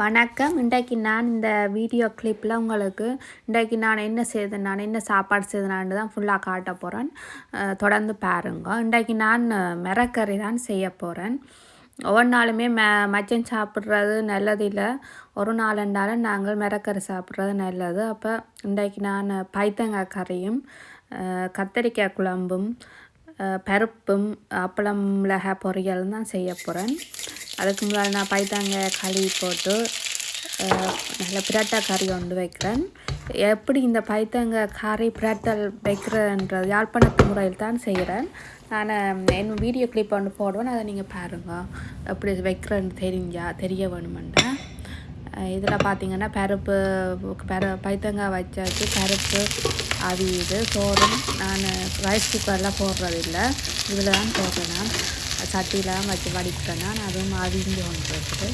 வணக்கம். இன்றைக்கு நான் இந்த வீடியோ கிளிப்பில் உங்களுக்கு இன்றைக்கு நான் என்ன செய்தேன் நான் என்ன சாப்பாடு செய்தனான்னு தான் ஃபுல்லாக காட்ட போகிறேன் தொடர்ந்து பாருங்க. இன்றைக்கு நான் மிரக்கறி தான் செய்ய போகிறேன் ஒவ்வொரு நாளுமே ம மச்சம் சாப்பிட்றது நல்லது இல்லை. ஒரு நாள் ரெண்டாலும் நாங்கள் மிரக்கறி சாப்பிட்றது நல்லது. அப்போ இன்றைக்கு நான் பைத்தங்காய் கறியும் கத்தரிக்காய் குழம்பும் பருப்பும் அப்பளம் மிளகாய் பொரியலும் தான் செய்ய போகிறேன் அதுக்கு முன்னால் நான் பைத்தாங்காய் களி போட்டு நல்ல பிரட்டை கறி ஒன்று வைக்கிறேன். எப்படி இந்த பைத்தங்க கறி பிரட்டல் வைக்கிறேன்ற யாழ்ப்பாணத்து முறையில் தான் செய்கிறேன். நான் என் வீடியோ கிளிப் ஒன்று போடுவேன் அதை நீங்கள் பாருங்கள் எப்படி வைக்கிறேன்னு தெரிஞ்சா தெரிய வேணுமென்றேன் இதில் பார்த்தீங்கன்னா பருப்பு பெர பைத்தங்காய் வச்சாச்சு பருப்பு அவியுது சோறும் நான் ரைஸ் குக்கர்லாம் போடுறதில்லை. இதில் தான் போடுறேன் சட்டியிலாம் வச்சு வடிக்கிறேன் நான் அதுவும் அவிஞ்சு ஒன்று இருக்குது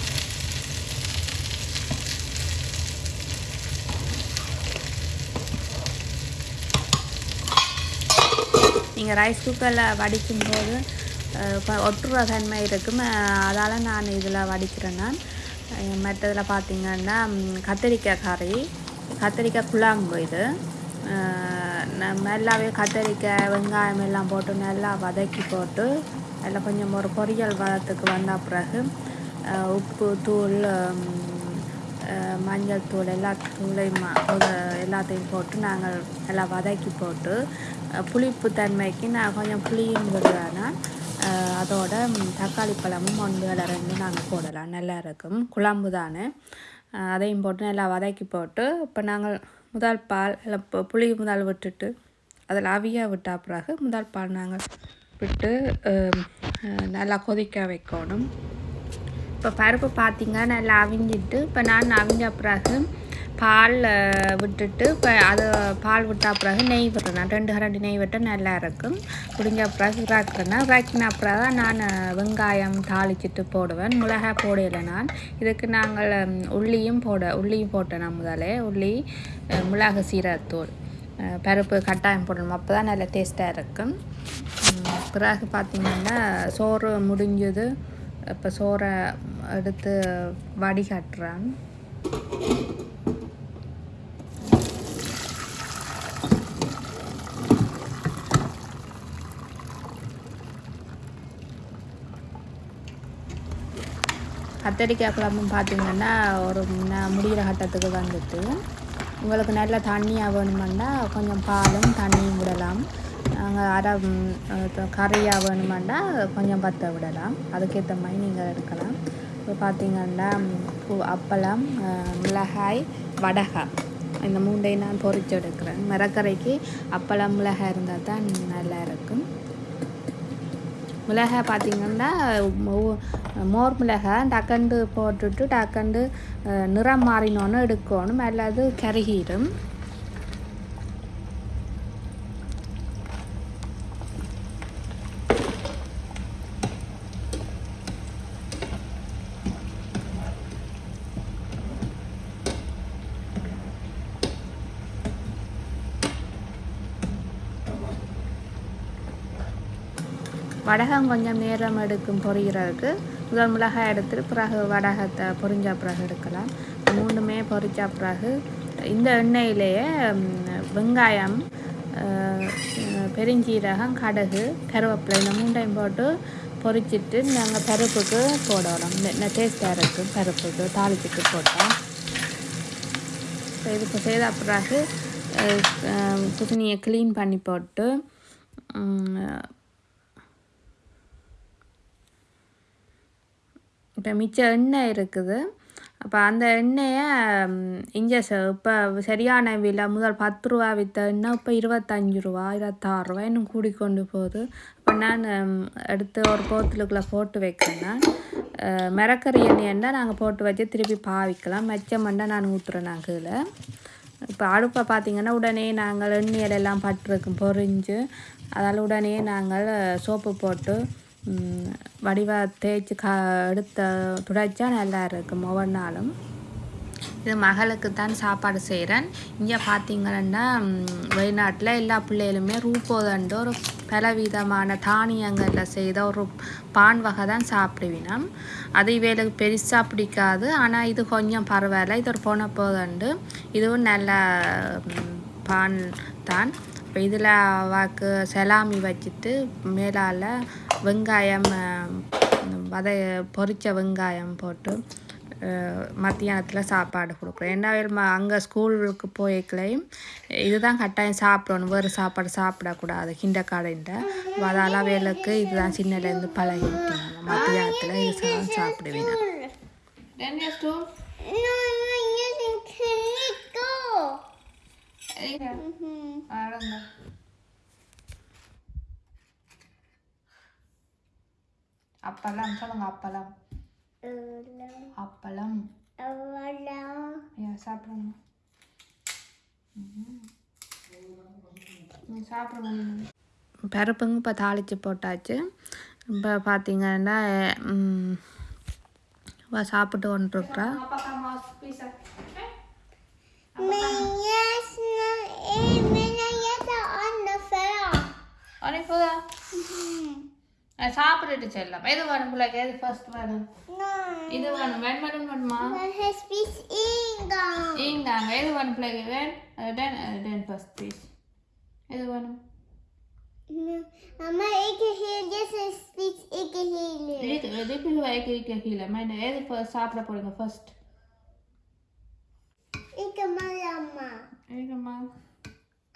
நீங்கள் ரைஸ் குக்கரில் வடிக்கும்போது ஒட்டுற தன்மை இருக்கும். அதால் நான் இதில் வடிக்கிறேன் நான் மற்றதில் பார்த்தீங்கன்னா கத்திரிக்காய் கறி கத்திரிக்காய் குழாம்பு இது. நல்லாவே கத்திரிக்காய் வெங்காயம் எல்லாம் போட்டு நல்லா வதக்கி போட்டு அதில் கொஞ்சம் ஒரு பொரியல் வளத்துக்கு வந்த பிறகு உப்பு தூள் மஞ்சள் தூள் எல்லா தூளையும் எல்லாத்தையும் போட்டு நாங்கள் எல்லாம் வதக்கி போட்டு புளிப்பு தன்மைக்கு நான் கொஞ்சம் புளியும் விடுவேன்னா அதோட தக்காளி பழமும் ஒன்று வேலை ரெண்டு நாங்கள் போடலாம். நல்லா இருக்கும். குழம்பு தானே. அதையும் போட்டு நல்லா வதக்கி போட்டு இப்போ நாங்கள் முதல் பால் இல்லை இப்போ புளி முதல் விட்டுட்டு அதில் அவிய விட்ட பிறகு முதல் பால் நாங்கள் விட்டு நல்லா கொதிக்க வைக்கணும். இப்போ பருப்பு பார்த்தீங்க நல்லா அவிஞ்சிட்டு இப்போ நான் அவிஞ்ச பிறகு பால் விட்டுட்டு இப்போ அது பால் விட்ட பிறகு நெய் விட்டுறேன் ரெண்டு கரண்டி நெய் விட்டால் நல்லா இருக்கும். முடிஞ்ச பிறகு இறக்குறேன்னா இறக்கின பிறகு தான் நான் வெங்காயம் தாளிச்சிட்டு போடுவேன். மிளகாய் போடையில நான். இதுக்கு நாங்கள் உள்ளியும் போட உள்ளியும் போட்டேன் நான் முதலே உள்ளி மிளகு சீரகத்தூள் பருப்பு கட்டாயம் போடணும். அப்போ தான் நல்லா டேஸ்ட்டாக இருக்கும். பிறகு பார்த்திங்கன்னா சோறு முடிஞ்சது. இப்போ சோறை எடுத்து வடிகட்டுறேன் கத்தரிக்காய் குழம்பும் பார்த்தீங்கன்னா ஒரு முடிகிற கட்டத்துக்கு வந்துட்டு உங்களுக்கு நல்ல தண்ணியாக வேணுமெண்டா கொஞ்சம் பாலும் தண்ணியும் விடலாம். நாங்கள் அரை கறியாக வேணுமெண்டா கொஞ்சம் பற்ற விடலாம். அதுக்கேற்ற மாதிரி நீங்கள் எடுக்கலாம். இப்போ பார்த்தீங்கன்னா பூ- அப்பளம் மிளகாய் வடகாய் இந்த மூண்டையும் நான் பொறிச்சு எடுக்கிறேன். மிளக்கரைக்கு அப்பளம் மிளகாய் இருந்தால் தான் நல்லா இருக்கும் மிளகாய் பார்த்தீங்கன்னா மோர் மிளகாய் டக்கண்டு போட்டுட்டு டக்கண்டு நிறம் மாறினோன்னு எடுக்கணும். அல்லது கருகிடும் வடகம் கொஞ்சம் நேரம் எடுக்கும் பொரிகிறதுக்கு முதல் மிளகாய் எடுத்துட்டு பிறகு வடகத்தை பொரிஞ்ச பிறகு எடுக்கலாம். மூணுமே பொரிச்ச பிறகு இந்த எண்ணெயிலேயே வெங்காயம் பெருஞ்சீரகம் கடுகு கருவேப்பிலை இந்த மூண்டையும் போட்டு பொரிச்சிட்டு நாங்கள் பருப்புக்கு போடணும். இந்த டேஸ்ட்டாக இருக்கும் பருப்புக்கு தாளிச்சிட்டு போட்டோம். இதுக்கு இது இப்போ செய்த பிறகு குசினியை க்ளீன் பண்ணி போட்டு இப்போ மிச்ச எண்ணெய் இருக்குது. அப்போ அந்த எண்ணெயை இங்கே இப்போ சரியான விலை முதல் பத்து ரூபா விற்ற எண்ணெய் இப்போ இருபத்தஞ்சி ரூபா இருபத்தாறு ரூபா இன்னும் கூடி கொண்டு போகுது. இப்போ நான் எடுத்து ஒரு போத்துலுக்குள்ளே போட்டு வைக்கிறேன்னா மிரக்கறி எண்ணெய்ண்டா நாங்கள் போட்டு வச்சு திருப்பி பாவிக்கலாம். மெச்சமெண்டா நான் ஊற்றுறேன் நான் கீழே. இப்போ அடுப்பை பார்த்திங்கன்னா உடனே நாங்கள் எண்ணெயில் எல்லாம் பட்டிருக்கும் பொரிஞ்சு அதால் உடனே நாங்கள் சோப்பு போட்டு ம், தேய்ச்சி க எடுத்த துடைச்சா நல்லா இருக்கும் ஒவ்வொரு நாளும் இது மகளுக்கு தான் சாப்பாடு செய்கிறேன் இங்கே பார்த்தீங்கன்னா வெளிநாட்டில் எல்லா பிள்ளைகளுமே ரூபோதண்டு ஒரு பலவிதமான தானியங்களில் செய்த ஒரு பான் வகை தான் சாப்பிடுவினோம். அது இவைகளுக்கு பெருசாக பிடிக்காது. ஆனால் இது கொஞ்சம் பரவாயில்ல. இது ஒரு போன போதண்டு இதுவும் நல்ல பான் தான். இதில் வாக்கு செலாமி வச்சுட்டு மேலால் வெங்காயம் அஹ், வதை பொரிச்ச வெங்காயம் போட்டு மத்தியானத்தில் சாப்பாடு கொடுக்குறோம். என்ன அங்கே ஸ்கூலுக்கு போய்க்கலையும் இதுதான் கட்டாயம் சாப்பிடணும். வேறு சாப்பாடு சாப்பிடக்கூடாது. கிண்டக்காடைன்ட்ட அதால வேலைக்கு இதுதான் சின்னலேருந்து பழகிட்டேன் மத்தியானத்தில் இது சாப்பிடுவேன் Mm-hmm. அப்பளம் சொல்லுங்க அப்பளம் Hello. அப்பளம் Hello. சாப்பிடுங்க சாப்பிடுங்க பருப்புங்க இப்போ தாளித்து போட்டாச்சு இப்போ பார்த்தீங்கன்னா ம், இவ சாப்பிட்டு கொண்டுருக்குறா Men அனி போதா சாப்பிட்டுட்டு செல்லம் எது வேணும் பிள்ளைக்கு எது ஃபர்ஸ்ட் வேணும் இது வேணும் வேன் வேணும் வேணுமா இங்காங்க எது வேணும் பிள்ளைக்கு வேன் டென் டென் ஃபர்ஸ்ட் பீஸ் எது வேணும் அம்மா ek hele speech ek hele ek ek hele ek hele मैं ये 이거 말이야, 엄마. 이거 말.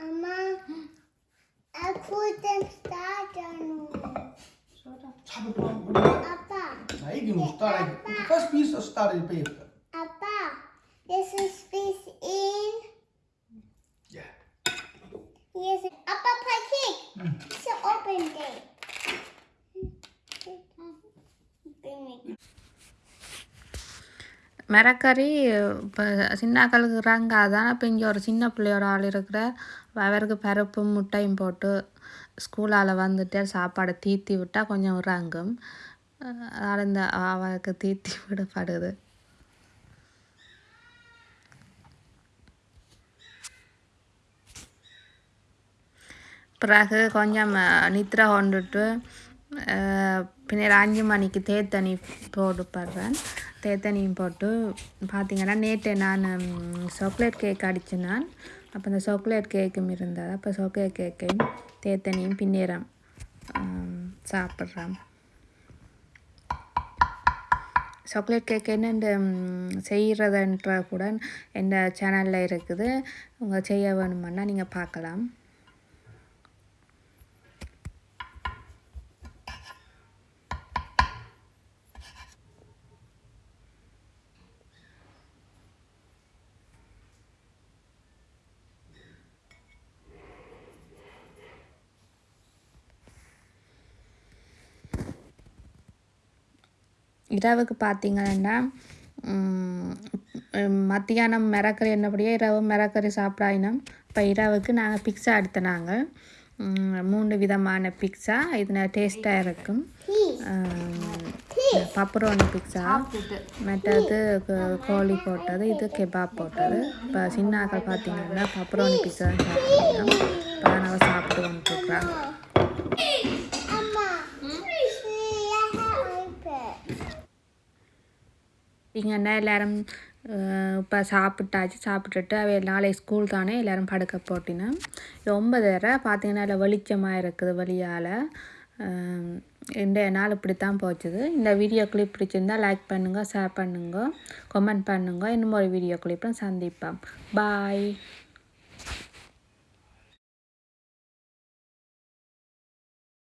엄마, 아플 땐 따잖아. Sabe o que é? Apa. Aí, Guilherme, está aí. Faz isso, está aí, Pepe. மிரக்கறி இப்போ சின்னாக்களுக்கு அதான் இப்போ இங்கே ஒரு சின்ன பிள்ளையோட ஆள் இருக்கிற அவருக்கு பருப்பும் முட்டையும் போட்டு ஸ்கூலால் வந்துட்டு சாப்பாடை தீத்தி விட்டால் கொஞ்சம் இறங்கும். அதனால் இந்த அவருக்கு தீத்தி விடப்படுது. பிறகு கொஞ்சம் நித்திரை கொண்டுட்டு பின்னர் அஞ்சு மணிக்கு தேத்தனி போடுப்படுறேன் தேத்தனியும் போட்டு பார்த்தீங்கன்னா நேற்று நான் சாக்லேட் கேக் அடித்தேன் நான் அப்போ இந்த சாக்லேட் கேக்கும் இருந்தது. அப்போ சாக்லேட் கேக்கையும் தேத்தனியும் பின்னேறம் சாப்பிட்றேன். சாக்லேட் கேக் என்னென்று செய்கிறதுன்ற கூட எந்த சேனலில் இருக்குது. உங்கள் செய்ய வேணுமென்னா நீங்கள் பார்க்கலாம். இரவுக்கு பார்த்திங்கன்னா மத்தியானம் மிரக்கறி என்னபடியே இரவு மிரக்கறி சாப்பிடாயினோம் இப்போ இரவுக்கு நாங்கள் பிக்ஸா எடுத்தினாங்க. மூணு விதமான பிக்ஸா இது டேஸ்ட்டாக இருக்கும். பப்ரோனி பிக்ஸா மற்றது கோ- கோழி போட்டது இது கெபாப் போட்டது. இப்போ சின்னாக்கள் பார்த்தீங்கன்னா பப்ரோனி பிக்ஸா சாப்பிட்டோம் இப்போ நாங்கள் சாப்பிட்டு வந்துட்டுருக்குறோம் இங்கன்னா எல்லாரும் இப்போ சாப்பிட்டாச்சு சாப்பிட்டுட்டு அவை நாளைக்கு ஸ்கூல் தானே எல்லோரும் படுக்க போட்டினேன். ரொம்ப ஒன்பதரை பார்த்தீங்கன்னா இல்லை வெளிச்சமாக இருக்குது வழியால் இந்த நாள் இப்படி தான் போச்சுது. இந்த வீடியோ கிளிப் பிடிச்சிருந்தா லைக் பண்ணுங்கள் ஷேர் பண்ணுங்க கமெண்ட் பண்ணுங்க. இன்னும் ஒரு வீடியோ கிளிப்பும் சந்திப்போம். பாய்